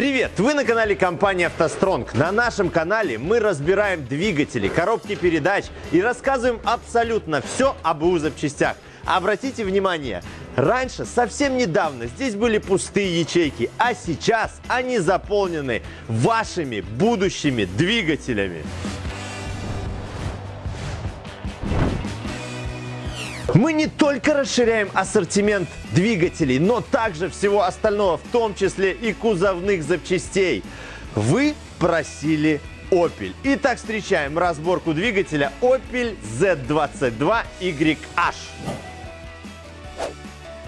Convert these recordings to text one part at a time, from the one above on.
Привет! Вы на канале компании «АвтоСтронг». На нашем канале мы разбираем двигатели, коробки передач и рассказываем абсолютно все об БУ запчастях. Обратите внимание, раньше, совсем недавно, здесь были пустые ячейки, а сейчас они заполнены вашими будущими двигателями. Мы не только расширяем ассортимент двигателей, но также всего остального, в том числе и кузовных запчастей. Вы просили Opel. Итак, встречаем разборку двигателя Opel Z22YH.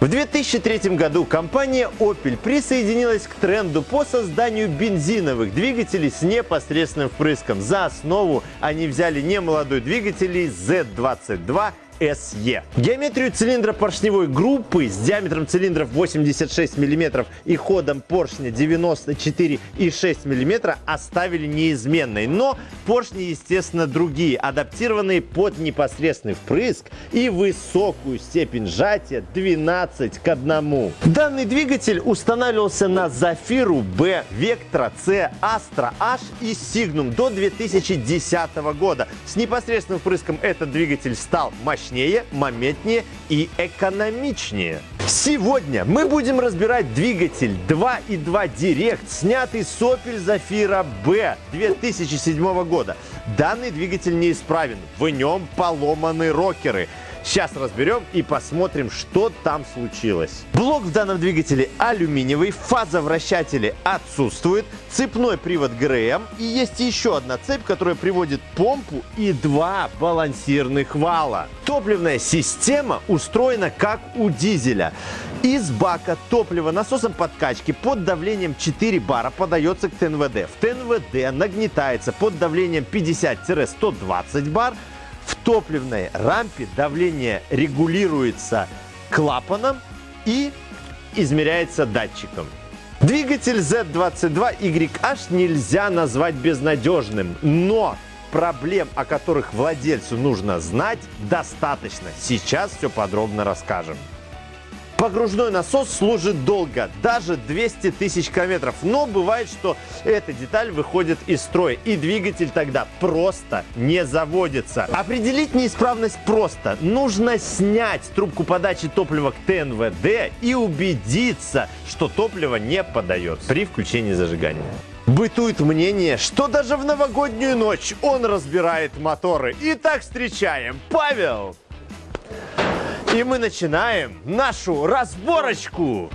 В 2003 году компания Opel присоединилась к тренду по созданию бензиновых двигателей с непосредственным впрыском. За основу они взяли немолодой двигатель Z22 SE. Геометрию цилиндра поршневой группы с диаметром цилиндров 86 мм и ходом поршня 94,6 мм оставили неизменной, но поршни, естественно, другие, адаптированные под непосредственный впрыск и высокую степень сжатия 12 к 1. Данный двигатель устанавливался на Зафиру B, Vectra C, Astra H и Signum до 2010 года. С непосредственным впрыском этот двигатель стал мощнее мощнее, моментнее и экономичнее. Сегодня мы будем разбирать двигатель 2.2 Direct, снятый с Opel Zafira B 2007 года. Данный двигатель неисправен, в нем поломаны рокеры. Сейчас разберем и посмотрим, что там случилось. Блок в данном двигателе алюминиевый, фаза вращателя отсутствует, цепной привод ГРМ и есть еще одна цепь, которая приводит помпу и два балансирных вала. Топливная система устроена как у дизеля. Из бака топлива насосом подкачки под давлением 4 бара подается к ТНВД. В ТНВД нагнетается под давлением 50-120 бар, топливной рампе давление регулируется клапаном и измеряется датчиком. Двигатель Z22YH нельзя назвать безнадежным, но проблем, о которых владельцу нужно знать, достаточно. Сейчас все подробно расскажем. Погружной насос служит долго, даже 200 тысяч километров. Но бывает, что эта деталь выходит из строя, и двигатель тогда просто не заводится. Определить неисправность просто. Нужно снять трубку подачи топлива к ТНВД и убедиться, что топливо не подается при включении зажигания. Бытует мнение, что даже в новогоднюю ночь он разбирает моторы. Итак, встречаем Павел! И мы начинаем нашу разборочку.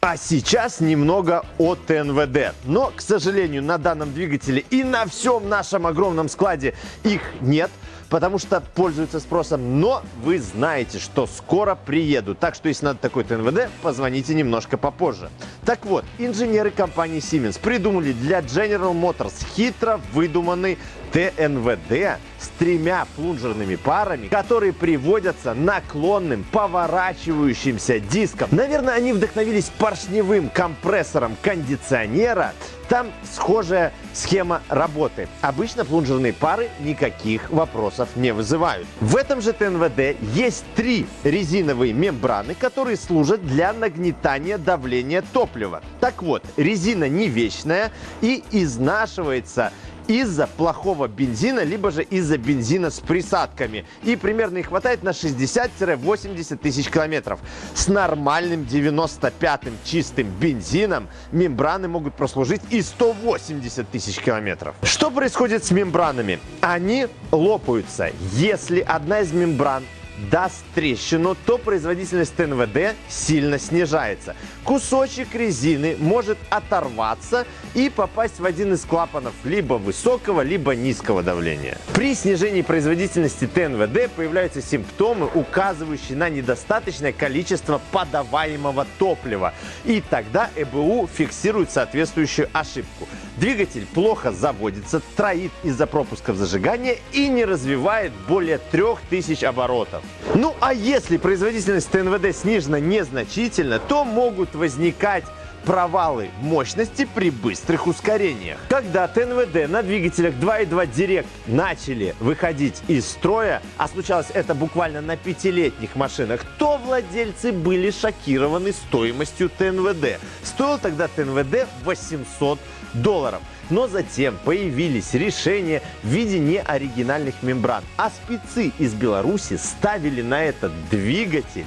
А сейчас немного о ТНВД. Но, к сожалению, на данном двигателе и на всем нашем огромном складе их нет – потому что пользуются спросом. Но вы знаете, что скоро приеду. Так что, если надо такой ТНВД, позвоните немножко попозже. Так вот, инженеры компании Siemens придумали для General Motors хитро выдуманный ТНВД с тремя плунжерными парами, которые приводятся наклонным поворачивающимся диском. Наверное, они вдохновились поршневым компрессором кондиционера там схожая схема работы. Обычно плунжерные пары никаких вопросов не вызывают. В этом же ТНВД есть три резиновые мембраны, которые служат для нагнетания давления топлива. Так вот, резина не вечная и изнашивается из-за плохого бензина, либо же из-за бензина с присадками. И примерно их хватает на 60-80 тысяч километров. С нормальным 95-м чистым бензином мембраны могут прослужить и 180 тысяч километров. Что происходит с мембранами? Они лопаются, если одна из мембран даст трещину, то производительность ТНВД сильно снижается. Кусочек резины может оторваться и попасть в один из клапанов либо высокого, либо низкого давления. При снижении производительности ТНВД появляются симптомы, указывающие на недостаточное количество подаваемого топлива. И тогда ЭБУ фиксирует соответствующую ошибку. Двигатель плохо заводится, троит из-за пропусков зажигания и не развивает более 3000 оборотов. Ну а если производительность ТНВД снижена незначительно, то могут возникать провалы мощности при быстрых ускорениях. Когда ТНВД на двигателях 2.2 Direct начали выходить из строя, а случалось это буквально на пятилетних машинах, то владельцы были шокированы стоимостью ТНВД. Стоил тогда ТНВД 800 долларов. Но затем появились решения в виде неоригинальных мембран, а спецы из Беларуси ставили на этот двигатель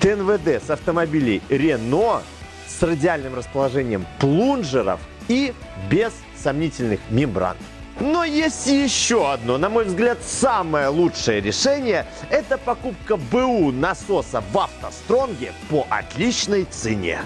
ТНВД с автомобилей Renault с радиальным расположением плунжеров и без сомнительных мембран. Но есть еще одно, на мой взгляд, самое лучшее решение – это покупка БУ насоса в автостронге по отличной цене.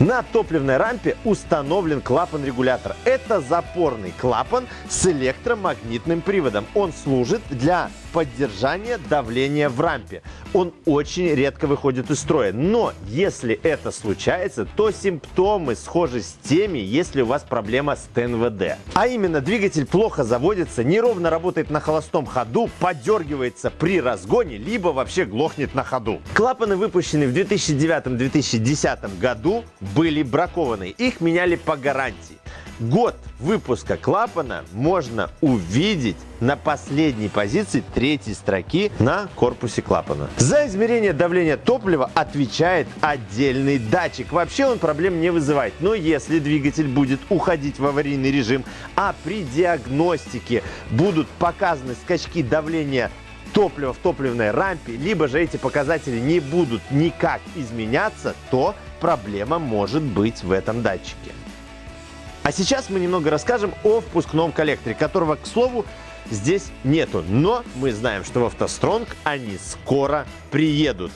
На топливной рампе установлен клапан-регулятор. Это запорный клапан с электромагнитным приводом. Он служит для поддержания давления в рампе. Он очень редко выходит из строя. Но если это случается, то симптомы схожи с теми, если у вас проблема с ТНВД. А именно, двигатель плохо заводится, неровно работает на холостом ходу, подергивается при разгоне, либо вообще глохнет на ходу. Клапаны, выпущенные в 2009-2010 году, были бракованы. Их меняли по гарантии. Год выпуска клапана можно увидеть на последней позиции третьей строки на корпусе клапана. За измерение давления топлива отвечает отдельный датчик. Вообще он проблем не вызывает. Но если двигатель будет уходить в аварийный режим, а при диагностике будут показаны скачки давления топлива в топливной рампе, либо же эти показатели не будут никак изменяться, то проблема может быть в этом датчике. А сейчас мы немного расскажем о впускном коллекторе, которого, к слову, здесь нету. Но мы знаем, что в автостронг они скоро приедут.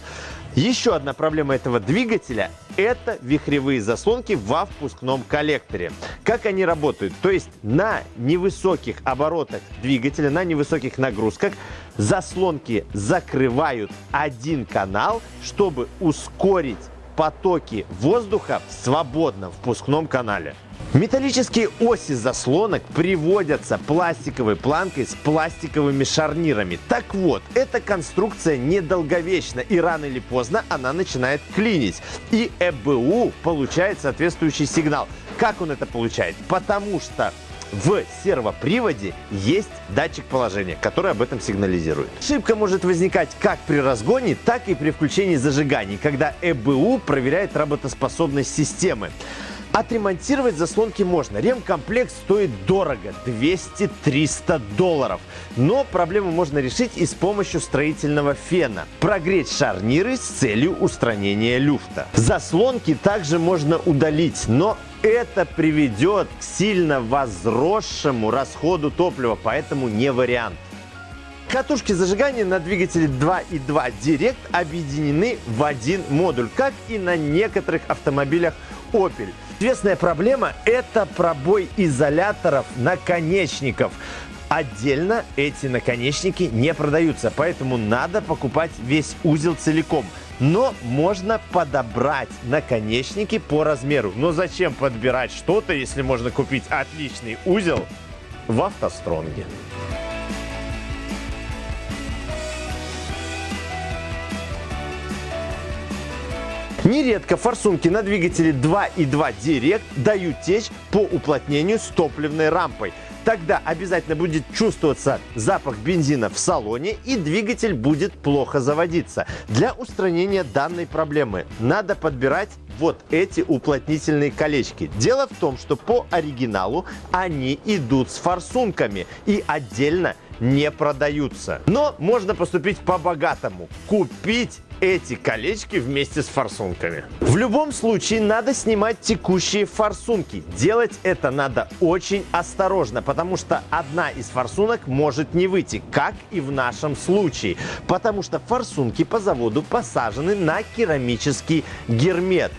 Еще одна проблема этого двигателя – это вихревые заслонки во впускном коллекторе. Как они работают? То есть на невысоких оборотах двигателя, на невысоких нагрузках заслонки закрывают один канал, чтобы ускорить потоки воздуха в свободном впускном канале. Металлические оси заслонок приводятся пластиковой планкой с пластиковыми шарнирами. Так вот, эта конструкция недолговечна и рано или поздно она начинает клинить. И ЭБУ получает соответствующий сигнал. Как он это получает? Потому что в сервоприводе есть датчик положения, который об этом сигнализирует. Ошибка может возникать как при разгоне, так и при включении зажиганий, когда ЭБУ проверяет работоспособность системы. Отремонтировать заслонки можно. Ремкомплект стоит дорого – 200-300 долларов. Но проблему можно решить и с помощью строительного фена. Прогреть шарниры с целью устранения люфта. Заслонки также можно удалить, но это приведет к сильно возросшему расходу топлива, поэтому не вариант. Катушки зажигания на двигателе 2.2 Direct объединены в один модуль, как и на некоторых автомобилях Opel. Известная проблема – это пробой изоляторов наконечников. Отдельно эти наконечники не продаются, поэтому надо покупать весь узел целиком. Но можно подобрать наконечники по размеру. Но зачем подбирать что-то, если можно купить отличный узел в автостронге? Нередко форсунки на двигателе 2.2 Direct дают течь по уплотнению с топливной рампой. Тогда обязательно будет чувствоваться запах бензина в салоне и двигатель будет плохо заводиться. Для устранения данной проблемы надо подбирать вот эти уплотнительные колечки. Дело в том, что по оригиналу они идут с форсунками и отдельно не продаются. Но можно поступить по-богатому. Купить эти колечки вместе с форсунками. В любом случае надо снимать текущие форсунки. Делать это надо очень осторожно, потому что одна из форсунок может не выйти, как и в нашем случае. Потому что форсунки по заводу посажены на керамический гермет.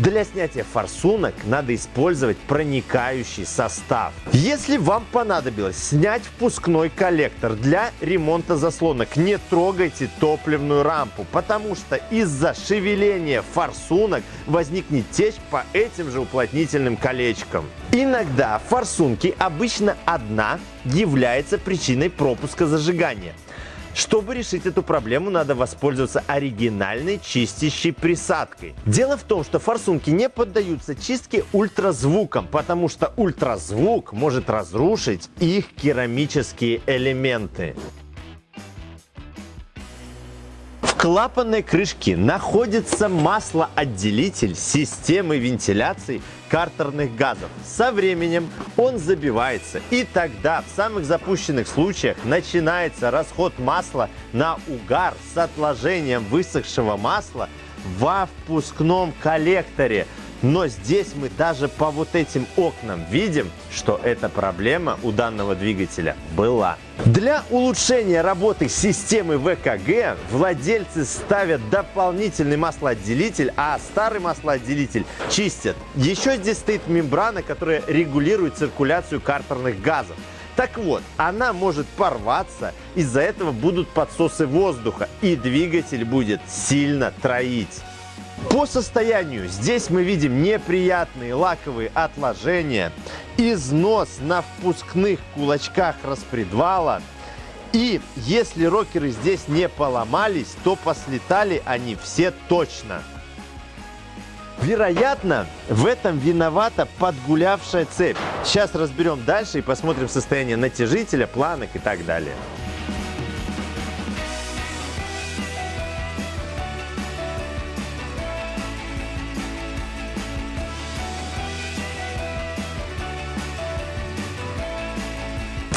Для снятия форсунок надо использовать проникающий состав. Если вам понадобилось снять впускной коллектор для ремонта заслонок, не трогайте топливную рампу, потому что из-за шевеления форсунок возникнет течь по этим же уплотнительным колечкам. Иногда форсунки, обычно одна, является причиной пропуска зажигания. Чтобы решить эту проблему, надо воспользоваться оригинальной чистящей присадкой. Дело в том, что форсунки не поддаются чистке ультразвуком, потому что ультразвук может разрушить их керамические элементы. В клапанной крышке находится маслоотделитель системы вентиляции картерных газов. Со временем он забивается, и тогда в самых запущенных случаях начинается расход масла на угар с отложением высохшего масла во впускном коллекторе. Но здесь мы даже по вот этим окнам видим, что эта проблема у данного двигателя была. Для улучшения работы системы ВКГ владельцы ставят дополнительный маслоотделитель, а старый маслоотделитель чистят. Еще здесь стоит мембрана, которая регулирует циркуляцию картерных газов. Так вот, она может порваться, из-за этого будут подсосы воздуха, и двигатель будет сильно троить. По состоянию здесь мы видим неприятные лаковые отложения, износ на впускных кулачках распредвала. И если рокеры здесь не поломались, то послетали они все точно. Вероятно, в этом виновата подгулявшая цепь. Сейчас разберем дальше и посмотрим состояние натяжителя, планок и так далее.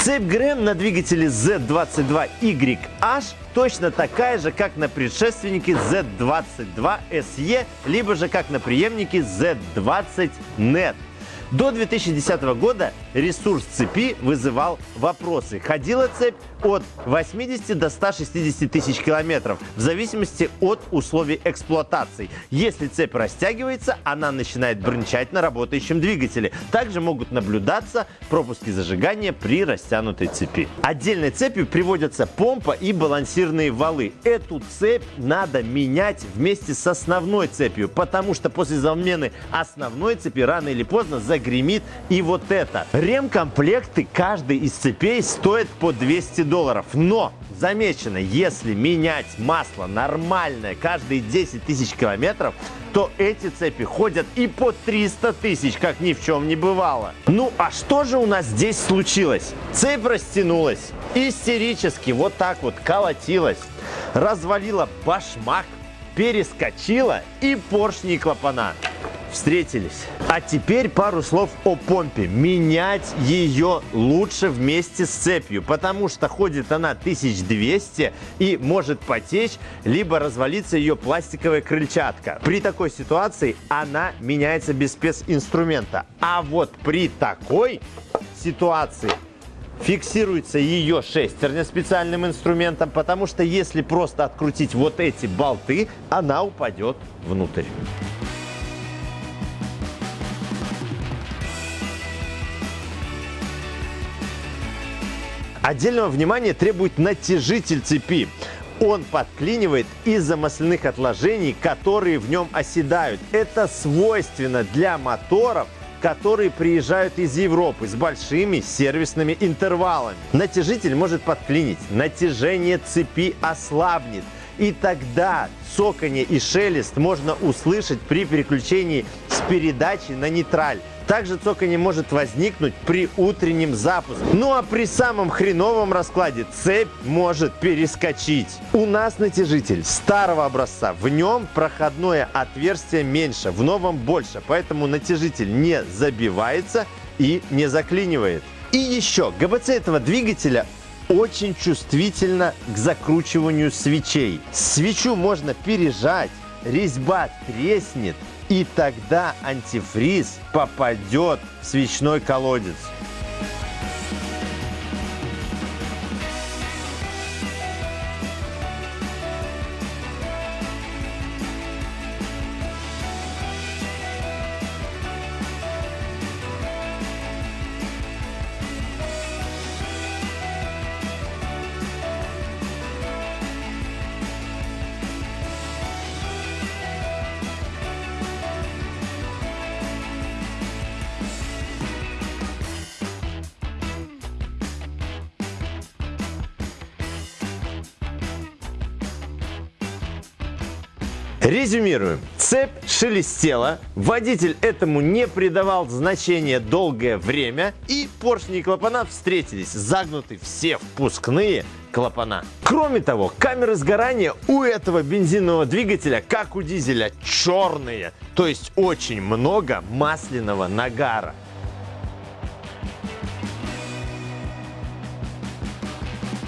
Цепь ГРМ на двигателе Z22YH точно такая же, как на предшественнике Z22SE, либо же как на преемнике Z20NET. До 2010 года ресурс цепи вызывал вопросы. Ходила цепь от 80 до 160 тысяч километров в зависимости от условий эксплуатации. Если цепь растягивается, она начинает брынчать на работающем двигателе. Также могут наблюдаться пропуски зажигания при растянутой цепи. Отдельной цепью приводятся помпа и балансирные валы. Эту цепь надо менять вместе с основной цепью, потому что после замены основной цепи рано или поздно загремит и вот это. Ремкомплекты каждой из цепей стоят по 200 долларов. Но замечено, если менять масло нормальное каждые 10 тысяч километров, то эти цепи ходят и по 300 тысяч, как ни в чем не бывало. Ну а что же у нас здесь случилось? Цепь растянулась, истерически вот так вот колотилась, развалила башмак, перескочила и поршни и клапана встретились. А теперь пару слов о помпе. Менять ее лучше вместе с цепью, потому что ходит она 1200 и может потечь, либо развалиться ее пластиковая крыльчатка. При такой ситуации она меняется без специнструмента. А вот при такой ситуации фиксируется ее шестерня специальным инструментом, потому что если просто открутить вот эти болты, она упадет внутрь. Отдельного внимания требует натяжитель цепи. Он подклинивает из-за масляных отложений, которые в нем оседают. Это свойственно для моторов, которые приезжают из Европы с большими сервисными интервалами. Натяжитель может подклинить, натяжение цепи ослабнет. И тогда цоканье и шелест можно услышать при переключении с передачи на нейтраль. Также цоканье может возникнуть при утреннем запуске. Ну а при самом хреновом раскладе цепь может перескочить. У нас натяжитель старого образца. В нем проходное отверстие меньше, в новом больше. Поэтому натяжитель не забивается и не заклинивает. И еще, ГБЦ этого двигателя очень чувствительно к закручиванию свечей. Свечу можно пережать, резьба треснет, и тогда антифриз попадет в свечной колодец. Резюмируем. Цепь шелестела, водитель этому не придавал значения долгое время, и поршни и клапана встретились, загнуты все впускные клапана. Кроме того, камеры сгорания у этого бензинового двигателя, как у дизеля, черные, то есть очень много масляного нагара.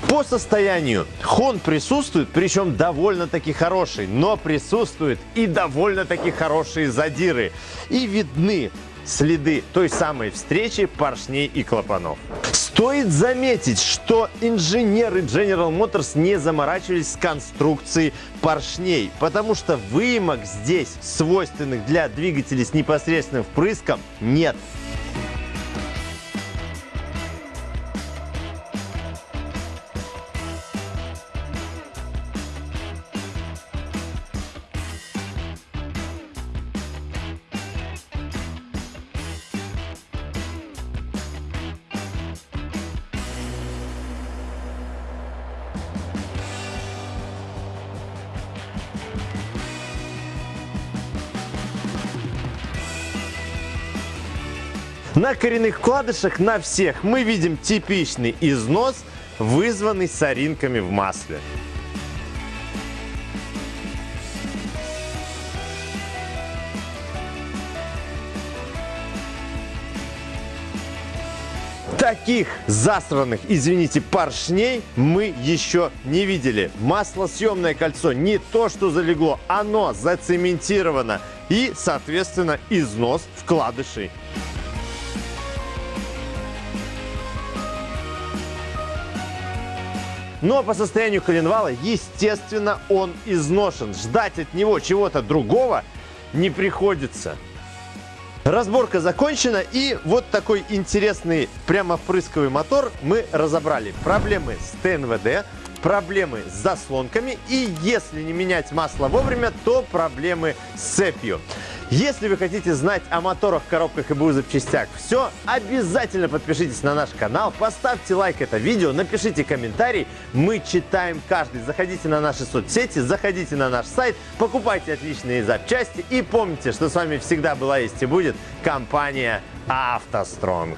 По состоянию хон присутствует, причем довольно-таки хороший, но присутствуют и довольно-таки хорошие задиры. И видны следы той самой встречи поршней и клапанов. Стоит заметить, что инженеры General Motors не заморачивались с конструкцией поршней, потому что выемок здесь, свойственных для двигателей с непосредственным впрыском, нет. На коренных вкладышах на всех мы видим типичный износ, вызванный соринками в масле. Таких засранных, извините, поршней мы еще не видели. Маслосъемное кольцо не то, что залегло, оно зацементировано и, соответственно, износ вкладышей. Но по состоянию коленвала, естественно, он изношен. Ждать от него чего-то другого не приходится. Разборка закончена и вот такой интересный прямо впрысковый мотор мы разобрали. Проблемы с ТНВД, проблемы с заслонками и если не менять масло вовремя, то проблемы с цепью. Если вы хотите знать о моторах, коробках и БУ запчастях все, обязательно подпишитесь на наш канал, поставьте лайк это видео, напишите комментарий. Мы читаем каждый. Заходите на наши соцсети, заходите на наш сайт, покупайте отличные запчасти и помните, что с вами всегда была есть и будет компания «АвтоСтронг».